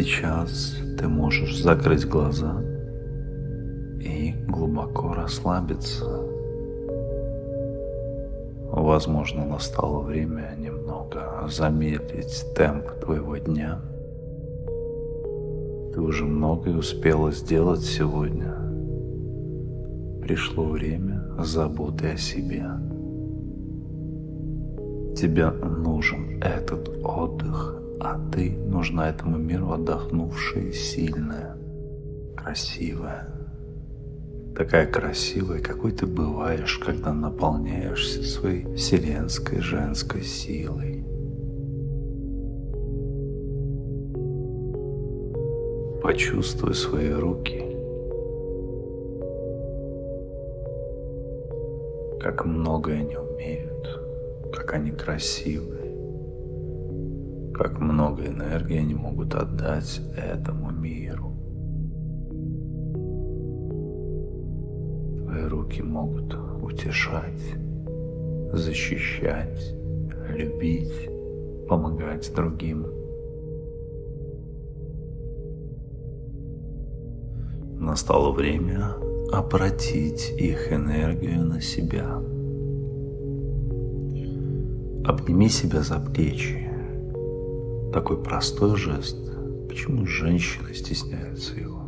Сейчас ты можешь закрыть глаза и глубоко расслабиться. Возможно, настало время немного замедлить темп твоего дня. Ты уже многое успела сделать сегодня. Пришло время заботы о себе. Тебе нужен этот отдых, а ты нужна этому миру отдохнувшая, сильная, красивая. Такая красивая, какой ты бываешь, когда наполняешься своей вселенской женской силой. Почувствуй свои руки, как много они умеют, как они красивы как много энергии они могут отдать этому миру. Твои руки могут утешать, защищать, любить, помогать другим. Настало время обратить их энергию на себя. Обними себя за плечи такой простой жест. Почему женщины стесняются его?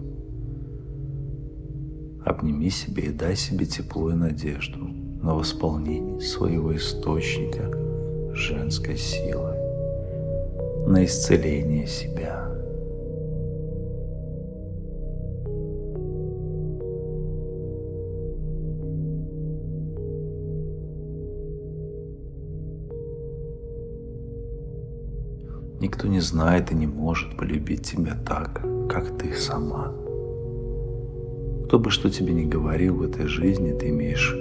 Обними себе и дай себе тепло и надежду на восполнение своего источника женской силы, на исцеление себя. Никто не знает и не может полюбить тебя так, как ты сама. Кто бы что тебе ни говорил в этой жизни, ты имеешь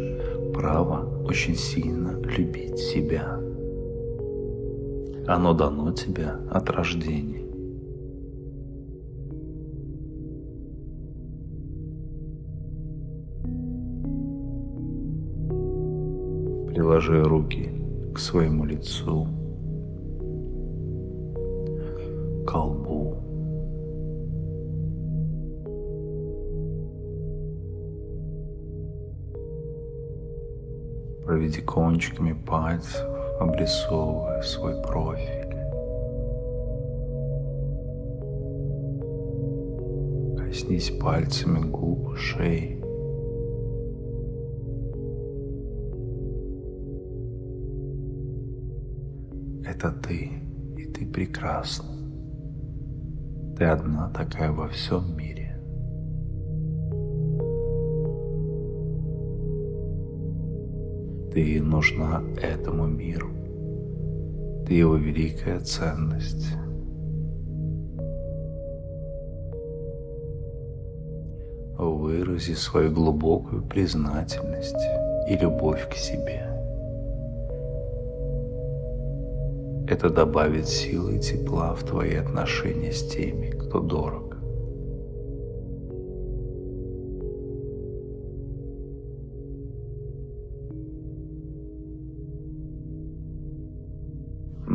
право очень сильно любить себя. Оно дано тебе от рождения. Приложи руки к своему лицу Проведи кончиками пальцев, обрисовывая свой профиль. Коснись пальцами губ, шеи. Это ты, и ты прекрасна. Ты одна такая во всем мире. Ты нужна этому миру. Ты его великая ценность. Вырази свою глубокую признательность и любовь к себе. Это добавит силы и тепла в твои отношения с теми, кто дорог.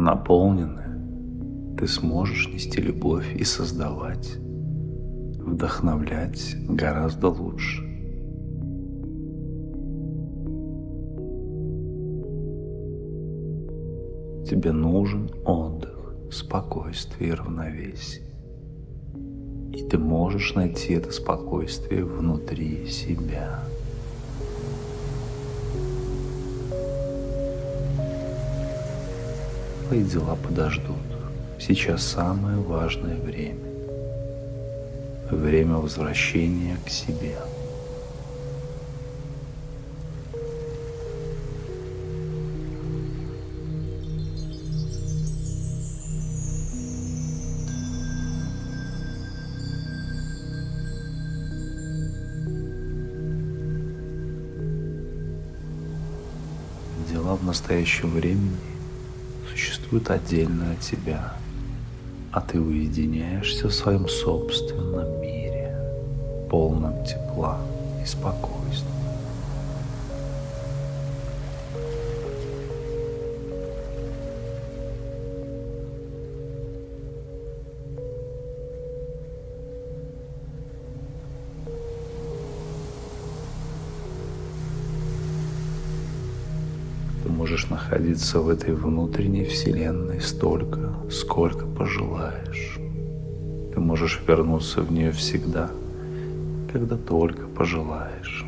Наполненная, ты сможешь нести любовь и создавать, вдохновлять гораздо лучше. Тебе нужен отдых, спокойствие и равновесие. И ты можешь найти это спокойствие внутри себя. Твои дела подождут. Сейчас самое важное время. Время возвращения к себе. в настоящем времени существует отдельно от тебя, а ты уединяешься в своем собственном мире, полном тепла и спокойствия. Можешь находиться в этой внутренней вселенной столько, сколько пожелаешь. Ты можешь вернуться в нее всегда, когда только пожелаешь.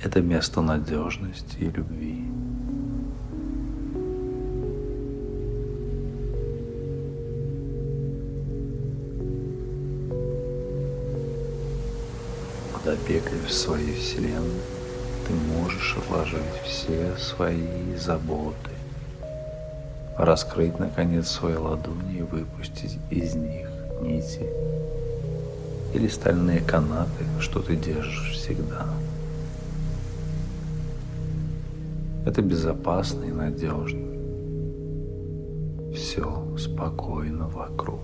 Это место надежности и любви. Когда бегаешь в своей вселенной, ты можешь отложить все свои заботы, раскрыть наконец свои ладони и выпустить из них нити или стальные канаты, что ты держишь всегда. Это безопасно и надежно. Все спокойно вокруг.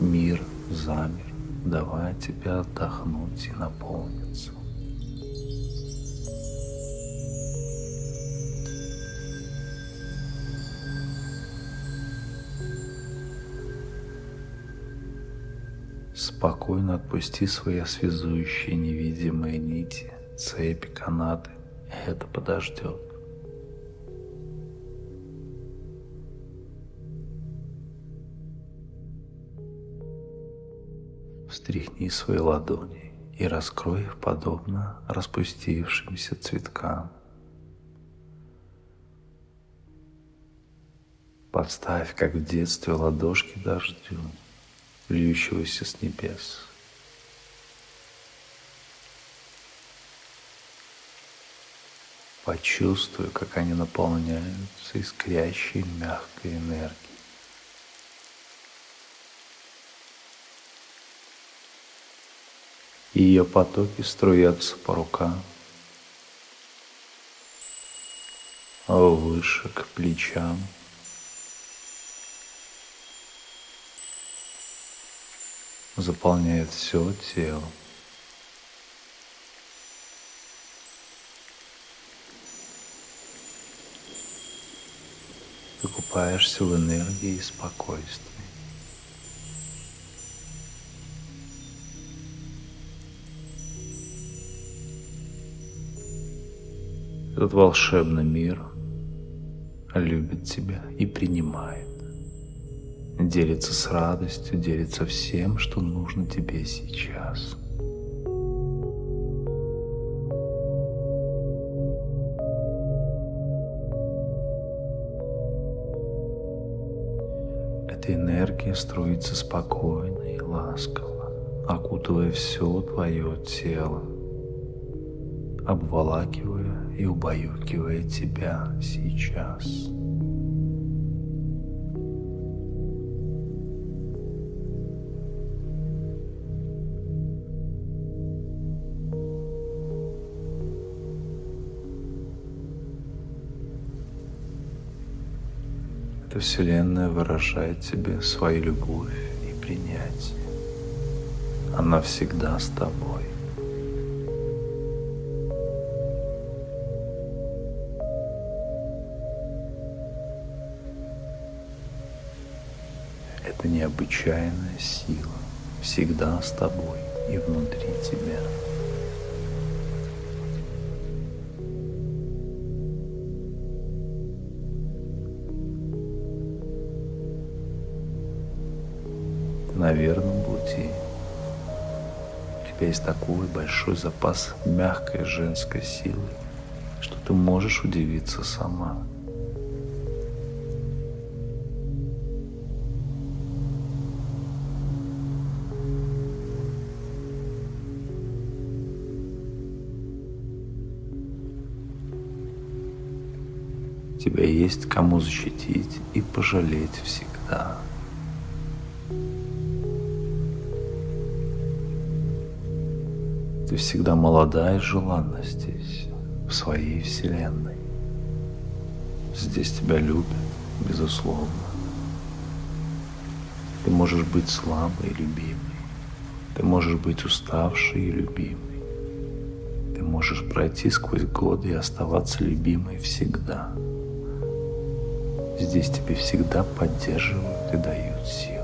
Мир замер, давая тебе отдохнуть и наполниться. Спокойно отпусти свои связующие невидимые нити, цепи, канаты. Это подождет. Встряхни свои ладони и раскрой их подобно распустившимся цветкам. Подставь, как в детстве, ладошки дождю льющегося с небес. Почувствуй, как они наполняются искрящей мягкой энергией. Ее потоки струятся по рукам, выше к плечам, заполняет все тело. Ты купаешься в энергии и спокойствии. Этот волшебный мир любит тебя и принимает делится с радостью, делится всем, что нужно тебе сейчас. Эта энергия струится спокойно и ласково, окутывая все твое тело, обволакивая и убаюкивая тебя сейчас. Эта Вселенная выражает тебе свою любовь и принятие. Она всегда с тобой. Это необычайная сила всегда с тобой и внутри тебя. Верном пути. У тебя есть такой большой запас мягкой женской силы, что ты можешь удивиться сама. Тебя есть кому защитить и пожалеть всегда. Ты всегда молода и желанна здесь, в своей вселенной. Здесь тебя любят, безусловно. Ты можешь быть слабой и любимой. Ты можешь быть уставшей и любимой. Ты можешь пройти сквозь годы и оставаться любимой всегда. Здесь тебе всегда поддерживают и дают силы.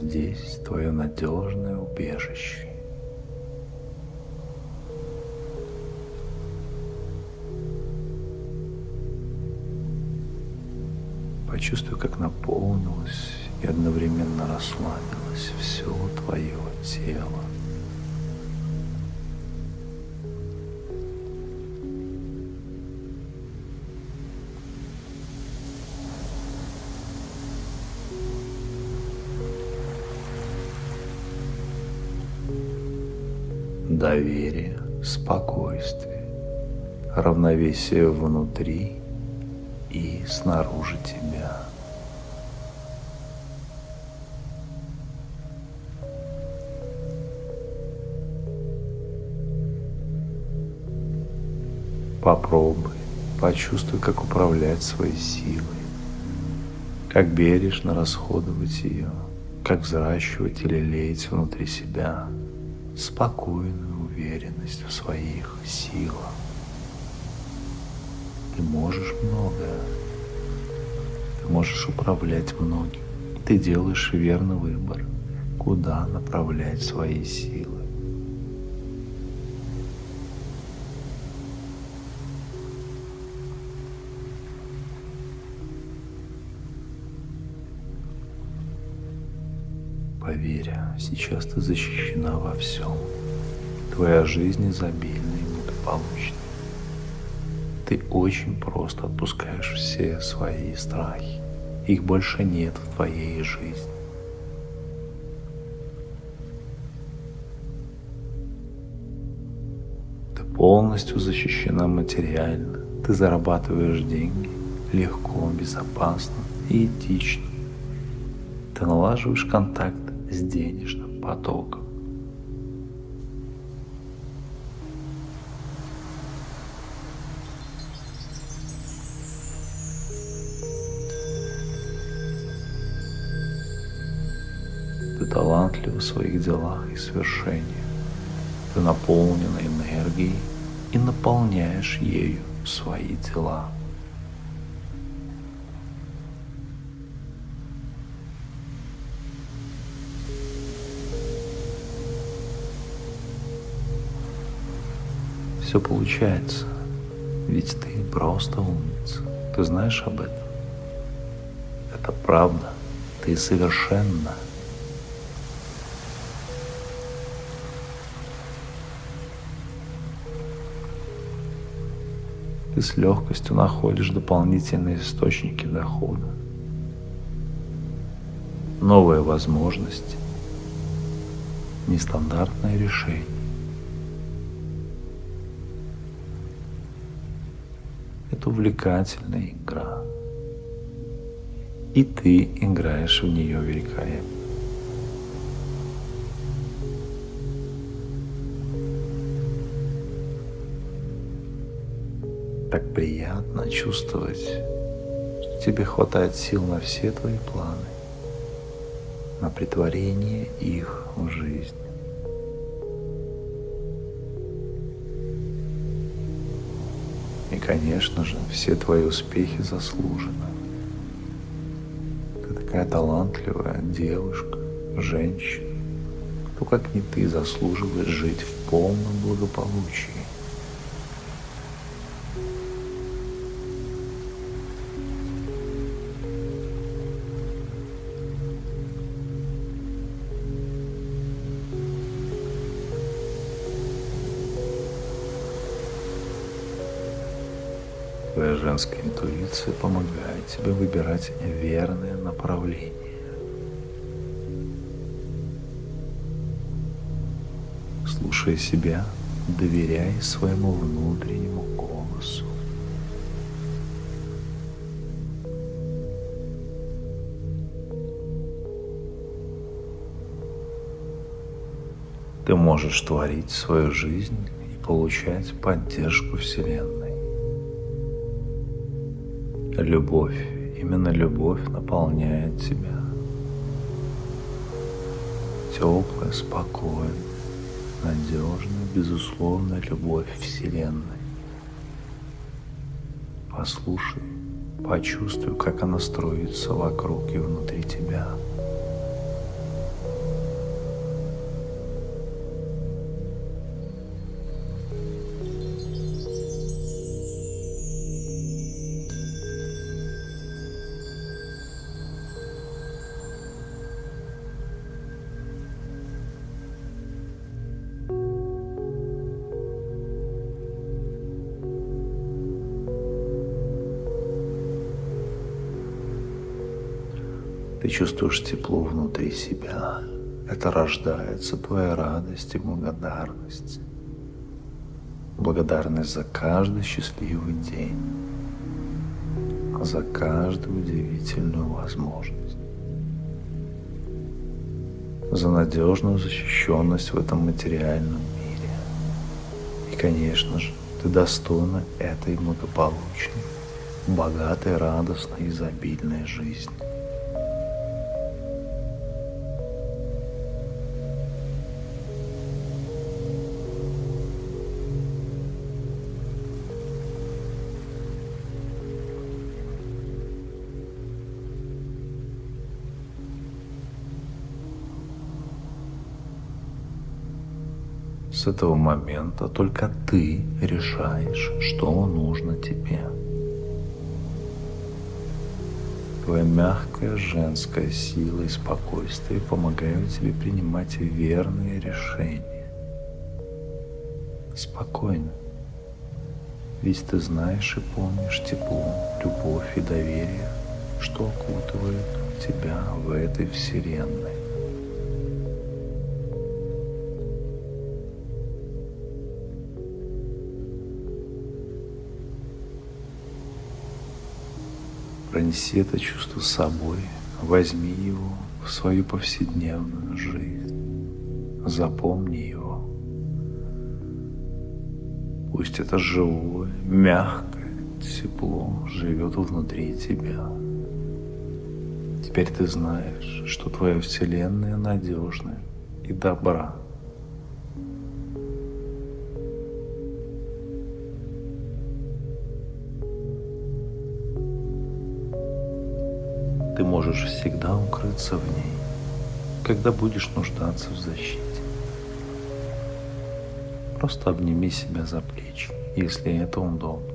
здесь твое надежное убежище. Почувствуй, как наполнилось и одновременно расслабилось все твое тело. Доверие, спокойствие, равновесие внутри и снаружи тебя. Попробуй, почувствуй, как управлять своей силой, как бережно расходовать ее, как взращивать или леять внутри себя спокойную уверенность в своих силах. Ты можешь многое. Ты можешь управлять многим. Ты делаешь верный выбор, куда направлять свои силы. Сейчас ты защищена во всем. Твоя жизнь изобильна и благополучна. Ты очень просто отпускаешь все свои страхи. Их больше нет в твоей жизни. Ты полностью защищена материально. Ты зарабатываешь деньги легко, безопасно и этично. Ты налаживаешь контакт с денежным потоком. Ты талантлив в своих делах и свершениях. Ты наполнена энергией и наполняешь ею свои дела. Все получается. Ведь ты просто умница. Ты знаешь об этом? Это правда. Ты совершенно. Ты с легкостью находишь дополнительные источники дохода. Новые возможности. Нестандартное решение. Увлекательная игра. И ты играешь в нее великолепно. Так приятно чувствовать, что тебе хватает сил на все твои планы, на притворение их в жизнь. И, конечно же, все твои успехи заслужены. Ты такая талантливая девушка, женщина. Кто, как не ты, заслуживает жить в полном благополучии. Твоя женская интуиция помогает тебе выбирать верное направление. Слушай себя, доверяй своему внутреннему голосу. Ты можешь творить свою жизнь и получать поддержку Вселенной. Любовь, именно любовь наполняет тебя. Теплая, спокойная, надежная, безусловная любовь Вселенной. Послушай, почувствуй, как она строится вокруг и внутри тебя. Ты чувствуешь тепло внутри себя. Это рождается твоя радость и благодарность. Благодарность за каждый счастливый день, за каждую удивительную возможность, за надежную защищенность в этом материальном мире. И, конечно же, ты достойна этой благополучной, богатой, радостной, изобильной жизни. С этого момента только ты решаешь, что нужно тебе. Твоя мягкая женская сила и спокойствие помогают тебе принимать верные решения. Спокойно. Ведь ты знаешь и помнишь тепло, любовь и доверие, что окутывает тебя в этой вселенной. Пронеси это чувство с собой, возьми его в свою повседневную жизнь, запомни его. Пусть это живое, мягкое тепло живет внутри тебя. Теперь ты знаешь, что твоя Вселенная надежная и добра. Ты можешь всегда укрыться в ней, когда будешь нуждаться в защите. Просто обними себя за плечи, если это удобно,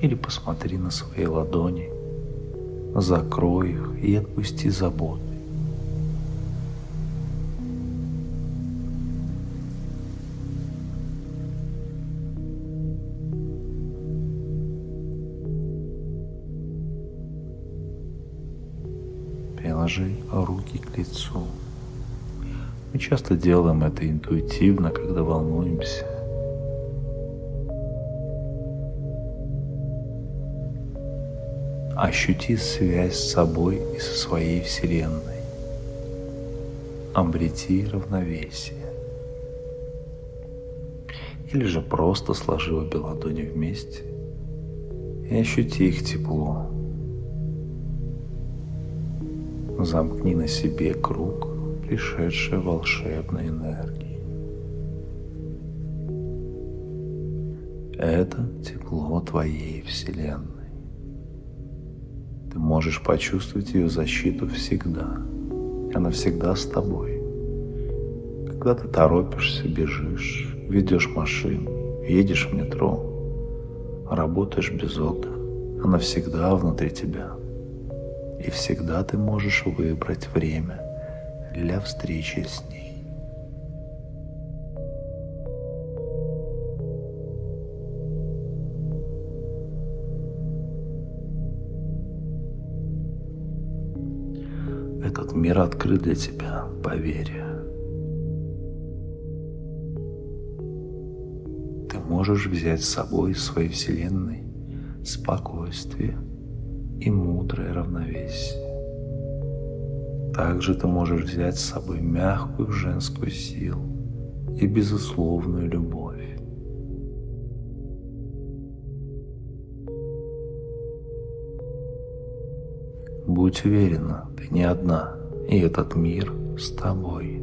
или посмотри на свои ладони, закрой их и отпусти заботы. Приложи руки к лицу. Мы часто делаем это интуитивно, когда волнуемся. Ощути связь с собой и со своей Вселенной. Обрети равновесие. Или же просто сложи обе ладони вместе и ощути их тепло. Замкни на себе круг пришедшей волшебной энергии. Это тепло твоей Вселенной. Ты можешь почувствовать ее защиту всегда. Она всегда с тобой. Когда ты торопишься, бежишь, ведешь машину, едешь в метро, работаешь без отдыха, она всегда внутри тебя – и всегда ты можешь выбрать время для встречи с ней. Этот мир открыт для тебя, поверь. Ты можешь взять с собой из своей вселенной спокойствие – и мудрое равновесие. Также ты можешь взять с собой мягкую женскую силу и безусловную любовь. Будь уверена, ты не одна, и этот мир с тобой.